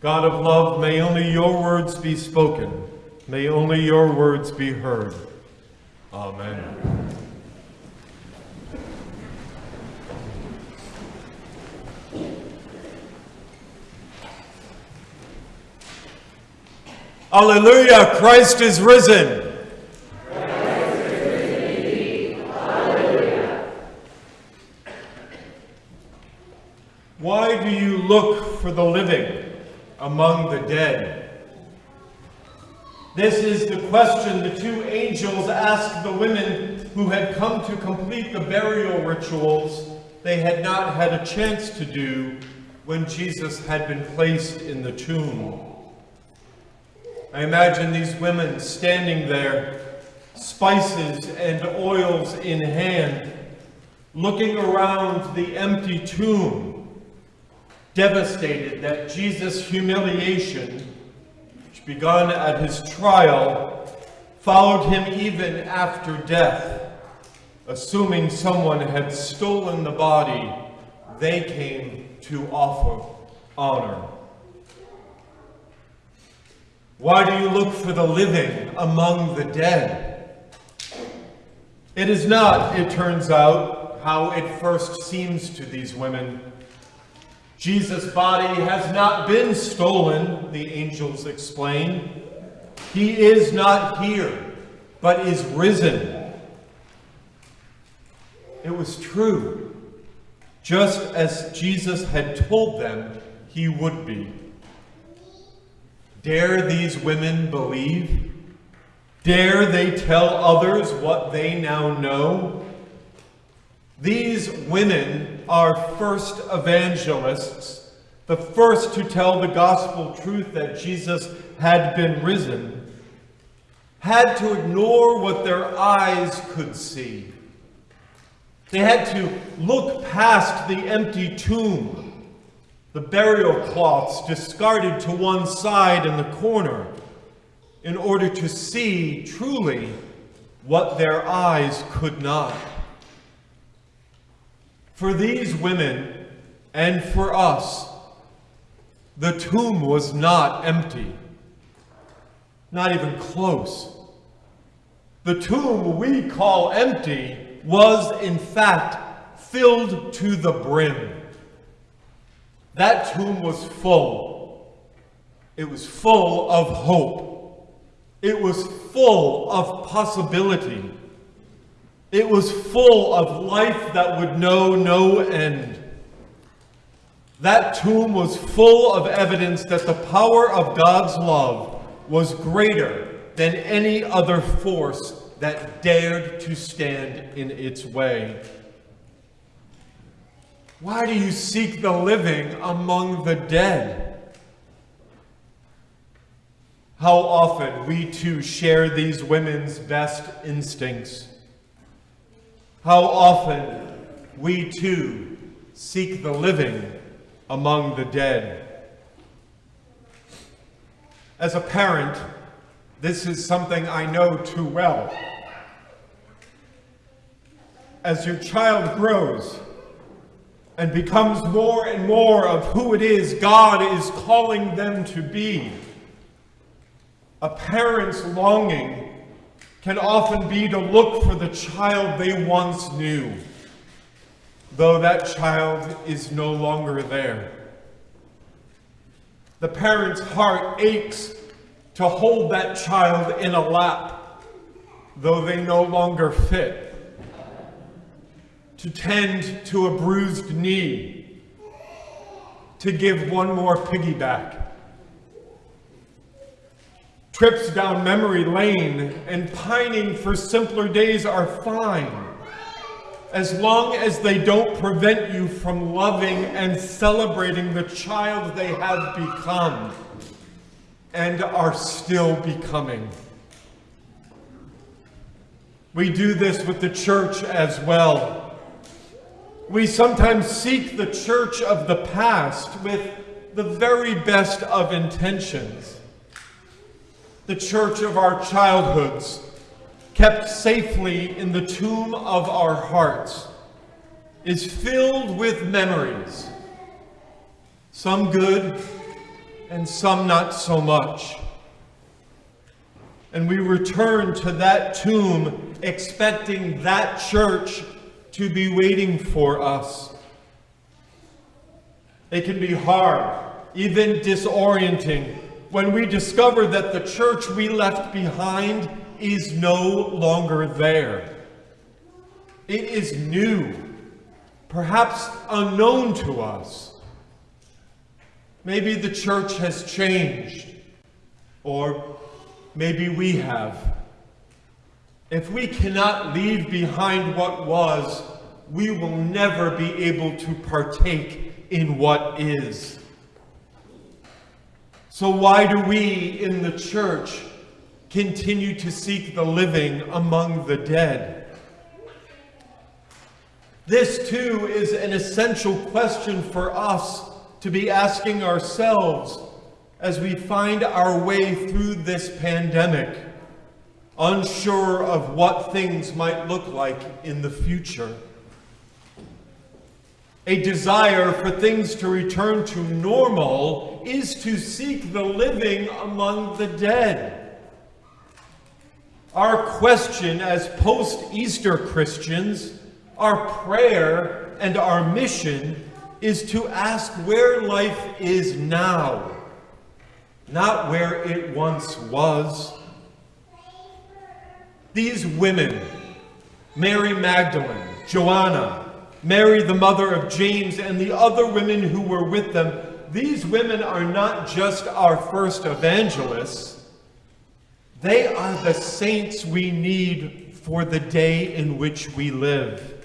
God of love, may only your words be spoken. May only your words be heard. Amen. Alleluia, Christ is risen. Why do you look for the living among dead? This is the question the two angels asked the women who had come to complete the burial rituals they had not had a chance to do when Jesus had been placed in the tomb. I imagine these women standing there, spices and oils in hand, looking around the empty tomb, devastated that Jesus' humiliation, which begun at his trial, followed him even after death. Assuming someone had stolen the body, they came to offer honor. Why do you look for the living among the dead? It is not, it turns out, how it first seems to these women. Jesus' body has not been stolen, the angels explain. He is not here, but is risen. It was true, just as Jesus had told them he would be. Dare these women believe? Dare they tell others what they now know? These women are first evangelists, the first to tell the gospel truth that Jesus had been risen, had to ignore what their eyes could see. They had to look past the empty tomb the burial cloths discarded to one side in the corner in order to see truly what their eyes could not. For these women and for us, the tomb was not empty, not even close. The tomb we call empty was in fact filled to the brim. That tomb was full. It was full of hope. It was full of possibility. It was full of life that would know no end. That tomb was full of evidence that the power of God's love was greater than any other force that dared to stand in its way. Why do you seek the living among the dead? How often we too share these women's best instincts. How often we too seek the living among the dead. As a parent, this is something I know too well. As your child grows, and becomes more and more of who it is God is calling them to be. A parent's longing can often be to look for the child they once knew, though that child is no longer there. The parent's heart aches to hold that child in a lap, though they no longer fit to tend to a bruised knee, to give one more piggyback. Trips down memory lane and pining for simpler days are fine, as long as they don't prevent you from loving and celebrating the child they have become and are still becoming. We do this with the church as well. We sometimes seek the church of the past with the very best of intentions. The church of our childhoods, kept safely in the tomb of our hearts, is filled with memories, some good and some not so much. And we return to that tomb expecting that church to be waiting for us. It can be hard, even disorienting, when we discover that the church we left behind is no longer there. It is new, perhaps unknown to us. Maybe the church has changed, or maybe we have. If we cannot leave behind what was, we will never be able to partake in what is. So why do we in the church continue to seek the living among the dead? This too is an essential question for us to be asking ourselves as we find our way through this pandemic, unsure of what things might look like in the future. A desire for things to return to normal is to seek the living among the dead. Our question as post-Easter Christians, our prayer and our mission is to ask where life is now, not where it once was. These women, Mary Magdalene, Joanna, Mary the mother of James, and the other women who were with them, these women are not just our first evangelists, they are the saints we need for the day in which we live.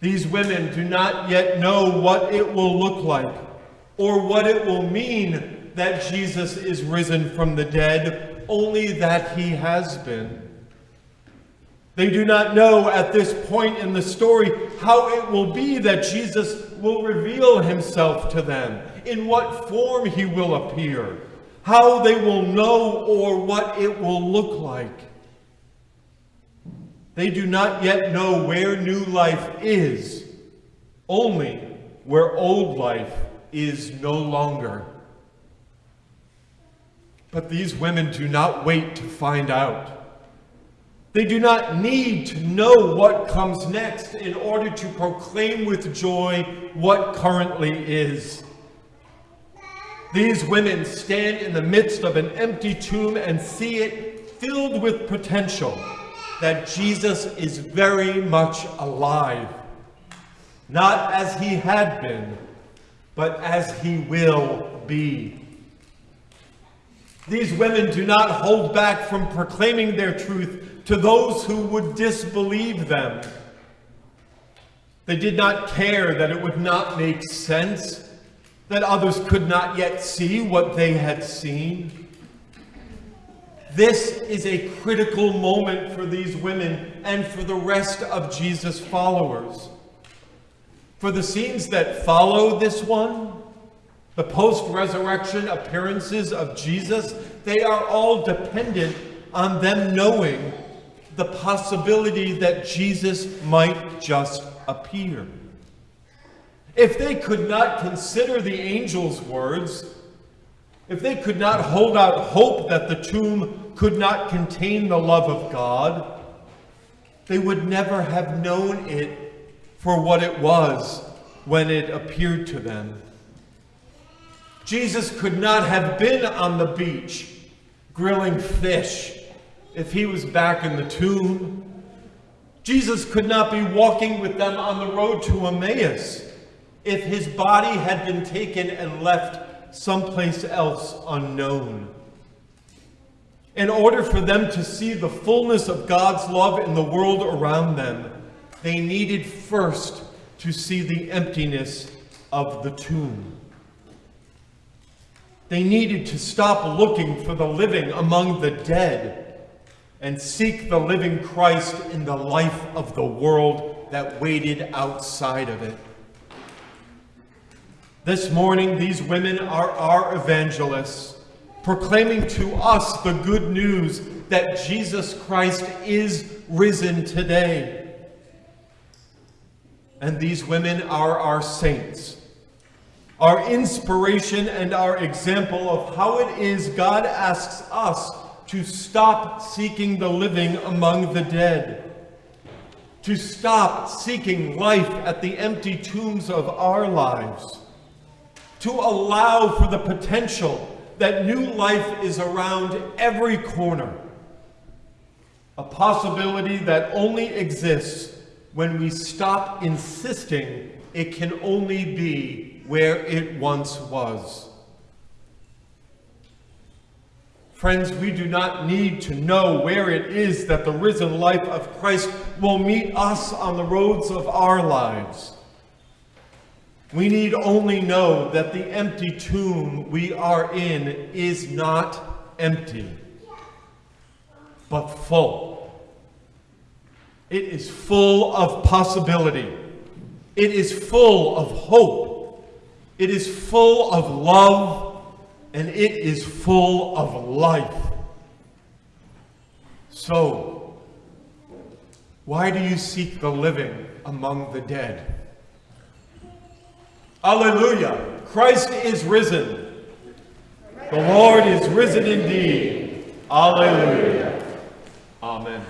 These women do not yet know what it will look like or what it will mean that Jesus is risen from the dead, only that he has been. They do not know at this point in the story how it will be that Jesus will reveal himself to them, in what form he will appear, how they will know or what it will look like. They do not yet know where new life is, only where old life is no longer. But these women do not wait to find out. They do not need to know what comes next in order to proclaim with joy what currently is. These women stand in the midst of an empty tomb and see it filled with potential that Jesus is very much alive, not as he had been, but as he will be. These women do not hold back from proclaiming their truth to those who would disbelieve them. They did not care that it would not make sense, that others could not yet see what they had seen. This is a critical moment for these women and for the rest of Jesus' followers. For the scenes that follow this one, the post-resurrection appearances of Jesus, they are all dependent on them knowing the possibility that Jesus might just appear. If they could not consider the angel's words, if they could not hold out hope that the tomb could not contain the love of God, they would never have known it for what it was when it appeared to them. Jesus could not have been on the beach grilling fish if he was back in the tomb. Jesus could not be walking with them on the road to Emmaus if his body had been taken and left someplace else unknown. In order for them to see the fullness of God's love in the world around them, they needed first to see the emptiness of the tomb. They needed to stop looking for the living among the dead and seek the living Christ in the life of the world that waited outside of it. This morning, these women are our evangelists, proclaiming to us the good news that Jesus Christ is risen today. And these women are our saints, our inspiration and our example of how it is God asks us to stop seeking the living among the dead, to stop seeking life at the empty tombs of our lives, to allow for the potential that new life is around every corner, a possibility that only exists when we stop insisting it can only be where it once was. Friends, we do not need to know where it is that the risen life of Christ will meet us on the roads of our lives. We need only know that the empty tomb we are in is not empty, but full. It is full of possibility. It is full of hope. It is full of love and it is full of life. So, why do you seek the living among the dead? Alleluia! Christ is risen. The Lord is risen indeed. Alleluia. Amen.